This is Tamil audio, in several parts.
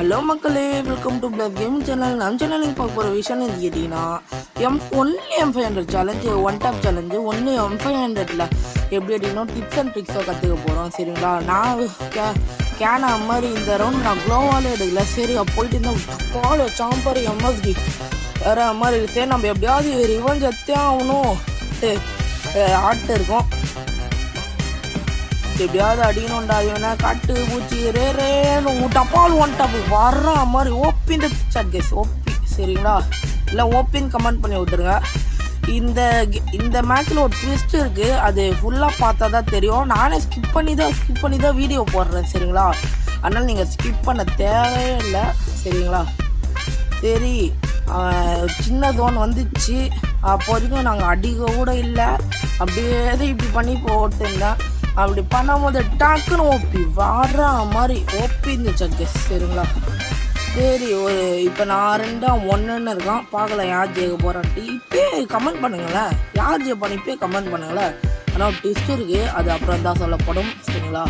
ஹலோ மக்களே. Welcome to plus game channel நம்ம சேனலுக்கு பார்க்க போகிற விஷயம் வந்து கேட்டிங்கன்னா M only M five hundred challenge one top challenge ஒன்று எம் ஃபைவ் ஹண்ட்ரட்ல எப்படி அப்படின்னா டிப்ஸ் அண்ட் ட்ரிக்ஸாக கற்றுக்க போகிறோம் சரிங்களா? நான் கே கேனா மாதிரி இந்த ரவுண்ட் நான் க்ளோவாலே எடுக்கல. சரி போயிட்டு இருந்த கால் சாம்பர் எம்எஸ்டி வேறு மாதிரி சரி நம்ம எப்படியாவது ரிவன் ஜத்தே ஆகணும். ஆட்டு இருக்கும். எப்படியாவது அடிக்கணும்டா இவனை காட்டு பூச்சி ரே ரேன்னு டப்பால் ஒன் டப் வர்ற மாதிரி ஓப்பின் சாட் கேஸ் ஓப்பி. சரிங்களா? இல்லை ஓப்பின் கமெண்ட் பண்ணி விட்டுருங்க இந்த இந்த மேட்ச்சில் ஒரு ட்விஸ்ட் இருக்குது அது ஃபுல்லாக பார்த்தா தான் தெரியும். நானே ஸ்கிப் பண்ணி தான் ஸ்கிப் பண்ணி தான் வீடியோ போடுறேன் சரிங்களா? அதனால் நீங்கள் ஸ்கிப் பண்ண தேவையே இல்லை சரிங்களா? சரி சின்ன தோன் வந்துச்சு. அப்போ வரைக்கும் நாங்கள் அடிக்க கூட இல்லை. அப்படியே தான் இப்படி பண்ணி போட்டுருந்தேன். அப்படி பண்ணும்போது டக்குன்னு ஓப்பி வாடுற மாதிரி ஓப்பி இருந்துச்சு கெஸ் சரிங்களா? சரி ஒரு இப்போ நான் ரெண்டா ஒன்றுன்னு இருக்கான். பார்க்கலாம் யார் ஜெயிக்க போகிறான்ட்டு இப்போயே கமெண்ட் பண்ணுங்களேன் யார் ஜெயிப்பான்னு இப்போயே கமெண்ட் பண்ணுங்களேன் ஆனால் ட்விஸ்ட் இருக்குது அது அப்புறம் தான் சொல்லப்படும். சரிங்களா?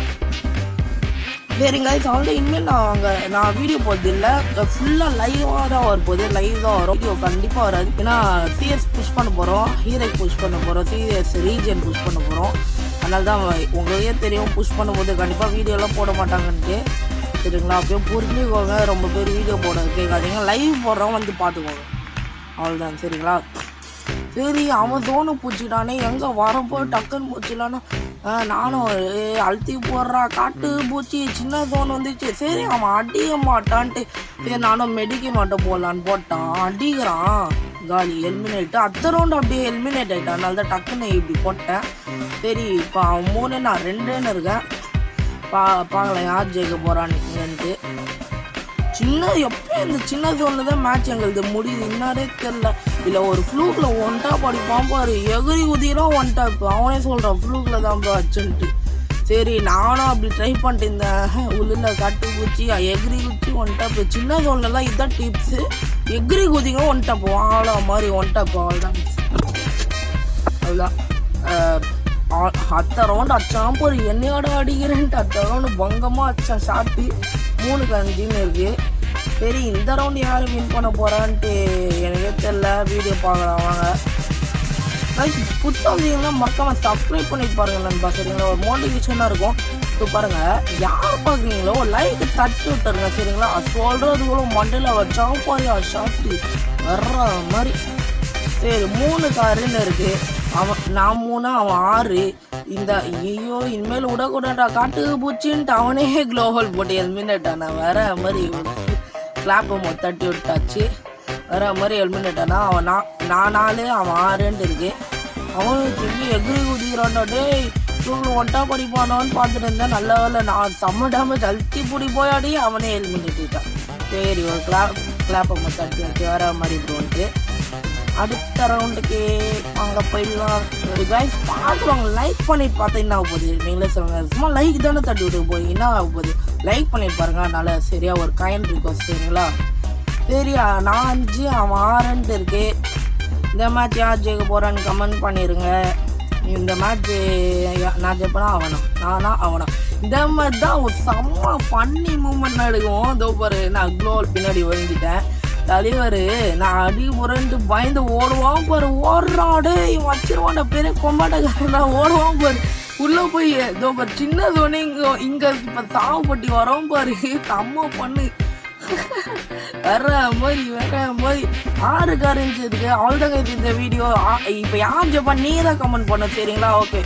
சரிங்க கைஸ் ஆல்ரெடி இனிமேல் நான் அங்கே நான் வீடியோ போகிறது இல்லை ஃபுல்லாக லைவாக தான் வரப்போகுது லைவ் தான் வரும். வீடியோ கண்டிப்பாக வராது. ஏன்னா சிஎஸ் புஷ் பண்ண போகிறோம் ஹீரோக்கு புஷ் பண்ண போகிறோம் சிஎஸ் ரீஜன் புஷ் பண்ண போகிறோம் அதனால தான் உங்களுக்கே தெரியும் புஷ் பண்ணும்போது கண்டிப்பாக வீடியோலாம் போட மாட்டாங்கன்ட்டு. சரிங்களா? அப்படியே புரிஞ்சுக்கோங்க. ரொம்ப பேர் வீடியோ போட கேட்காதீங்க. லைவ் போடுறவங்க வந்து பார்த்துக்கோங்க. அவ்வளோதான் சரிங்களா? சரி அவன் தோணு பூச்சிட்டானே எங்கே வரப்போ டக்குன்னு பூச்சிலான்னு. நானும் ஏய், அழுத்தி போடுறா. காட்டு பூச்சி சின்ன தோணு வந்துச்சு. சரி அவன் அடிக்க மாட்டான்ட்டு. சரி நானும் மெடிக்க மாட்டேன் போடலான்னு போட்டான். அடிக்கிறான். காலி எலிமினேட் அத்த ரவுண்ட் அப்படியே எலிமினேட் ஆகிட்டேன் அதனால தான் டக்குன்னு இப்படி போட்டேன். சரி இப்போ அவன் மூணு நான் ரெண்டுன்னு இருக்கேன். பா பார்க்கலாம் யார் ஜெயிக்க போகிறான்னுட்டு சின்ன எப்போ இந்த சின்ன ஜோனில் தான் மேட்ச் எங்களுக்கு முடியுது. இன்னாரே தெரில இல்லை ஒரு ஃப்ளூக்கில் ஒன்ட்டாக படிப்பான் பாரு. எகிரி குதிரான் ஒன்ட்டாக இப்போ அவனே சொல்கிறான் ஃப்ளூக்கில் தான் ப்ரோ அச்சுன்ட்டு. சரி நானும் அப்படி ட்ரை பண்ணிட்டு இருந்தேன் உள்ள கட்டு குச்சி எகிரி குச்சி ஒன் டாப் சின்ன தோல்லாம் இதுதான் டிப்ஸு எகிரி குதிங்க ஒன் டாப் வாழ மாதிரி ஒன் டாப் அவ்வளோதான் அதுதான் ஆ- அத்தை ரவுண்டு அச்சான் போய் என்னையோட அடிக்கிறேன்ட்டு அத்தை ரவுண்டு பங்கமாக அச்சான் ஷாட்டு மூணுக்கு அஞ்சுன்னு இருக்கு. சரி இந்த ரவுண்டு யார் வின் பண்ண போகிறான்ட்டு எனக்கே தெரில வீடியோ பார்க்குறவங்க வாங்க guys, வந்தீங்கன்னா மறக்காமல் சப்ஸ்கிரைப் பண்ணிட்டு பாருங்கள் நண்பா சரிங்களா? ஒரு மோட்டிவேஷனாக இருக்கும். இப்போ பாருங்கள் யார் பார்க்குறீங்களோ லைக் தட்டி விட்டுருங்க சரிங்களா? சொல்கிறது கூட மண்டையில் வச்சாவும் பாரு ஷாட்டு வர்ற மாதிரி. சரி மூணு காருன்னு இருக்குது அவன் நான் மூணு அவன் ஆறு. இந்த ஐயோ இனிமேல் விடக்கூடாடா காட்டு பூச்சின்ட்டு அவனே குளோபல் போட்டு எலிமினேட் ஆனா வர மாதிரி கிளாப்பை தட்டி விட்டாச்சு. வர மாதிரி எலிமினேட் அவன் நான் நான் நாலு அவன் ஆறுன்ட்டு இருக்குது அவன் திரும்பி எகிரி குதிக்கிறான்டா டேய். இவங்க ஒட்டா படிப்பானான்னு பார்த்துட்டு இருந்தேன். நல்ல வேலை நான் செம்ம டேமேஜ் அழுத்தி பிடி போயாடி அவனே எலிமினேட்டான் சரி ஒரு கிளாப் கிளாப்பை தட்டி வச்சு வேற மாதிரி இப்படி அடுத்த ரவுண்டுக்கு அங்கே போயிடலாம். ஒரு கைஸ் பார்க்குறவங்க லைக் பண்ணி பார்த்தா என்ன ஆக போகுது? நீங்களே சொல்லுங்க. சும்மா லைக் தானே தட்டி விட்டு போய் என்ன ஆக போகுது? லைக் பண்ணி பாருங்க. அதனால சரியா ஒரு காயின் ரிக்வஸ்ட் சரிங்களா? சரி நான் அஞ்சு அவன் ஆறுன்ட்டு இருக்கு. இந்த மேட்ச் யார் ஜெயிக்க போகிறான்னு கமெண்ட் பண்ணிடுங்க இந்த மேட்ச் நான் ஜெயிப்பனா? அவனா. நானா? அவனா. இந்த மாதிரி தான் ஒரு செம்ம ஃபன்னி மூமெண்ட் எடுக்கும் இதோ பாரு நான் க்ளோவல் பின்னாடி ஒழிஞ்சிட்டேன் தலைவர் நான் அடி புரண்டு பயந்து ஓடுவான் பாரு. ஓடுறாடே வச்சிருவான் பெரிய கொம்பாட்டக்காரன். ஓடுவான் பாரு. உள்ளே போய் இதோ பாரு சின்ன தோனி இங்கே இங்கே இப்போ சாவுப்பட்டி வரோம் பாரு. செம்ம பண்ணு வேற மாதிரி வேற மாதிரி ஆறு காரஞ்சதுக்கு அவ்வளோதாங்க இந்த வீடியோ இப்போ யார் ஜப்பான்? நீ தான் கமெண்ட் பண்ண சரிங்களா? ஓகே